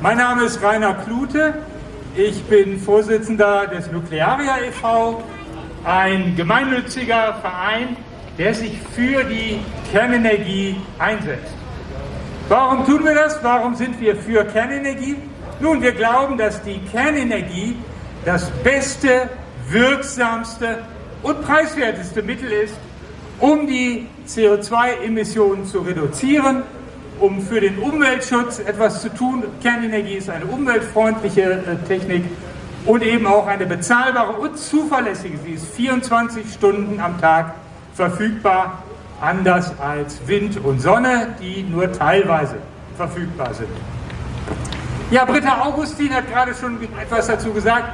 Mein Name ist Rainer Klute. Ich bin Vorsitzender des Nuklearia e.V., ein gemeinnütziger Verein, der sich für die Kernenergie einsetzt. Warum tun wir das? Warum sind wir für Kernenergie? Nun, wir glauben, dass die Kernenergie das beste, wirksamste und preiswerteste Mittel ist, um die CO2-Emissionen zu reduzieren, um für den Umweltschutz etwas zu tun. Kernenergie ist eine umweltfreundliche äh, Technik und eben auch eine bezahlbare und zuverlässige. Sie ist 24 Stunden am Tag verfügbar, anders als Wind und Sonne, die nur teilweise verfügbar sind. Ja, Britta Augustin hat gerade schon etwas dazu gesagt,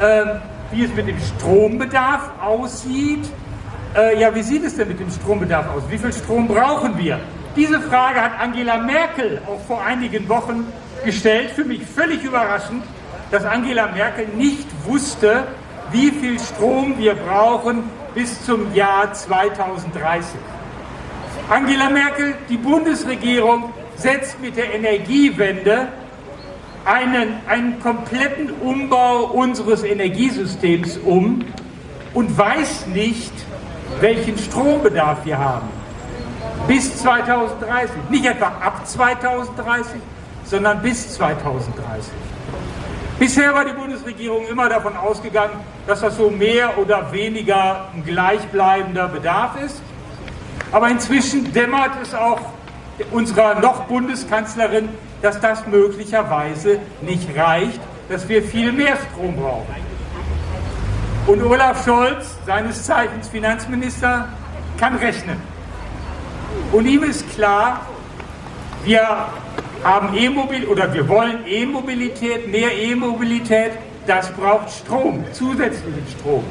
äh, wie es mit dem Strombedarf aussieht. Äh, ja, wie sieht es denn mit dem Strombedarf aus? Wie viel Strom brauchen wir? Diese Frage hat Angela Merkel auch vor einigen Wochen gestellt. Für mich völlig überraschend, dass Angela Merkel nicht wusste, wie viel Strom wir brauchen bis zum Jahr 2030. Angela Merkel, die Bundesregierung, setzt mit der Energiewende einen, einen kompletten Umbau unseres Energiesystems um und weiß nicht, welchen Strombedarf wir haben bis 2030. Nicht etwa ab 2030, sondern bis 2030. Bisher war die Bundesregierung immer davon ausgegangen, dass das so mehr oder weniger ein gleichbleibender Bedarf ist. Aber inzwischen dämmert es auch unserer noch Bundeskanzlerin, dass das möglicherweise nicht reicht, dass wir viel mehr Strom brauchen. Und Olaf Scholz, seines Zeichens Finanzminister, kann rechnen. Und ihm ist klar, wir haben E-Mobilität oder wir wollen E-Mobilität, mehr E-Mobilität, das braucht Strom, zusätzlichen Strom.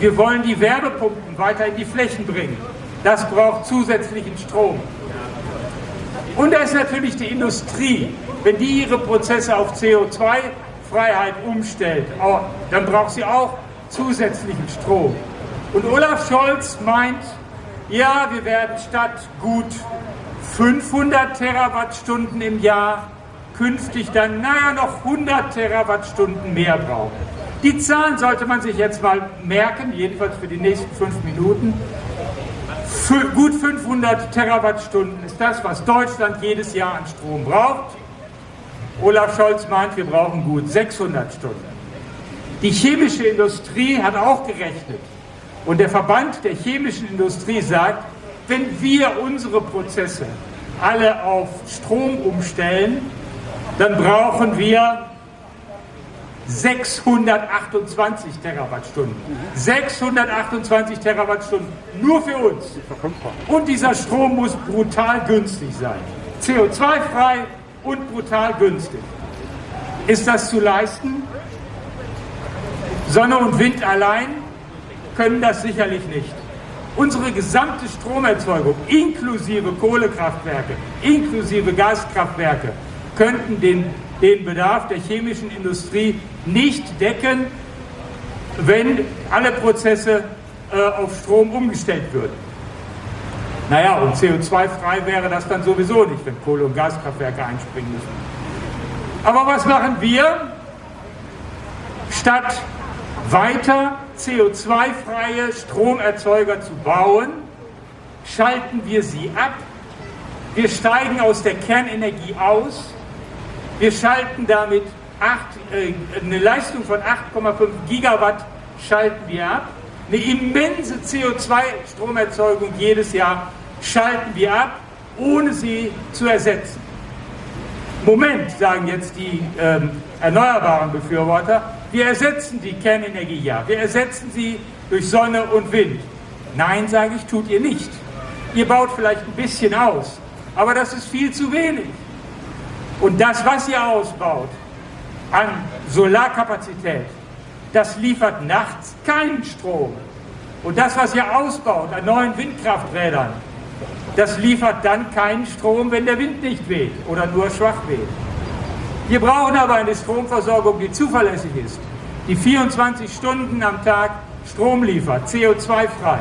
Wir wollen die Werbepumpen weiter in die Flächen bringen. Das braucht zusätzlichen Strom. Und da ist natürlich die Industrie. Wenn die ihre Prozesse auf CO2-Freiheit umstellt, dann braucht sie auch zusätzlichen Strom. Und Olaf Scholz meint, ja, wir werden statt gut 500 Terawattstunden im Jahr künftig dann, naja, noch 100 Terawattstunden mehr brauchen. Die Zahlen sollte man sich jetzt mal merken, jedenfalls für die nächsten fünf Minuten. Für gut 500 Terawattstunden ist das, was Deutschland jedes Jahr an Strom braucht. Olaf Scholz meint, wir brauchen gut 600 Stunden. Die chemische Industrie hat auch gerechnet. Und der Verband der chemischen Industrie sagt, wenn wir unsere Prozesse alle auf Strom umstellen, dann brauchen wir 628 Terawattstunden. 628 Terawattstunden nur für uns. Und dieser Strom muss brutal günstig sein. CO2-frei und brutal günstig. Ist das zu leisten? Sonne und Wind allein können das sicherlich nicht. Unsere gesamte Stromerzeugung, inklusive Kohlekraftwerke, inklusive Gaskraftwerke, könnten den, den Bedarf der chemischen Industrie nicht decken, wenn alle Prozesse äh, auf Strom umgestellt würden. Naja, und CO2-frei wäre das dann sowieso nicht, wenn Kohle- und Gaskraftwerke einspringen müssen. Aber was machen wir? Statt weiter CO2-freie Stromerzeuger zu bauen, schalten wir sie ab. Wir steigen aus der Kernenergie aus. Wir schalten damit acht, äh, eine Leistung von 8,5 Gigawatt schalten wir ab. Eine immense CO2-Stromerzeugung jedes Jahr schalten wir ab, ohne sie zu ersetzen. Moment, sagen jetzt die ähm, erneuerbaren Befürworter, wir ersetzen die Kernenergie ja, wir ersetzen sie durch Sonne und Wind. Nein, sage ich, tut ihr nicht. Ihr baut vielleicht ein bisschen aus, aber das ist viel zu wenig. Und das, was ihr ausbaut an Solarkapazität, das liefert nachts keinen Strom. Und das, was ihr ausbaut an neuen Windkrafträdern, das liefert dann keinen Strom, wenn der Wind nicht weht oder nur schwach weht. Wir brauchen aber eine Stromversorgung, die zuverlässig ist, die 24 Stunden am Tag Strom liefert, CO2-frei.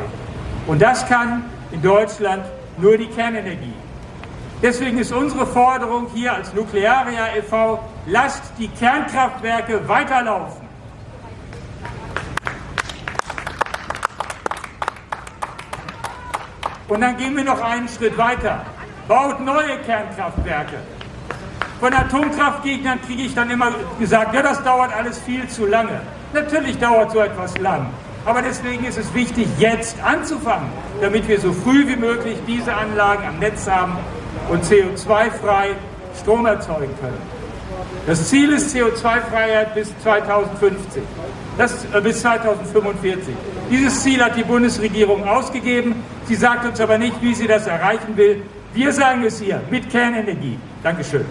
Und das kann in Deutschland nur die Kernenergie. Deswegen ist unsere Forderung hier als Nuklearia e.V., lasst die Kernkraftwerke weiterlaufen. Und dann gehen wir noch einen Schritt weiter. Baut neue Kernkraftwerke. Von Atomkraftgegnern kriege ich dann immer gesagt, ja, das dauert alles viel zu lange. Natürlich dauert so etwas lang. Aber deswegen ist es wichtig, jetzt anzufangen, damit wir so früh wie möglich diese Anlagen am Netz haben und CO2-frei Strom erzeugen können. Das Ziel ist CO2-Freiheit bis 2050, das, äh, bis 2045. Dieses Ziel hat die Bundesregierung ausgegeben. Sie sagt uns aber nicht, wie sie das erreichen will. Wir sagen es hier mit Kernenergie. Dankeschön.